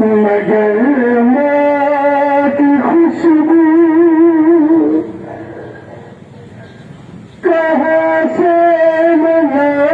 मगर मां की ख़ुशबू कंसे मगर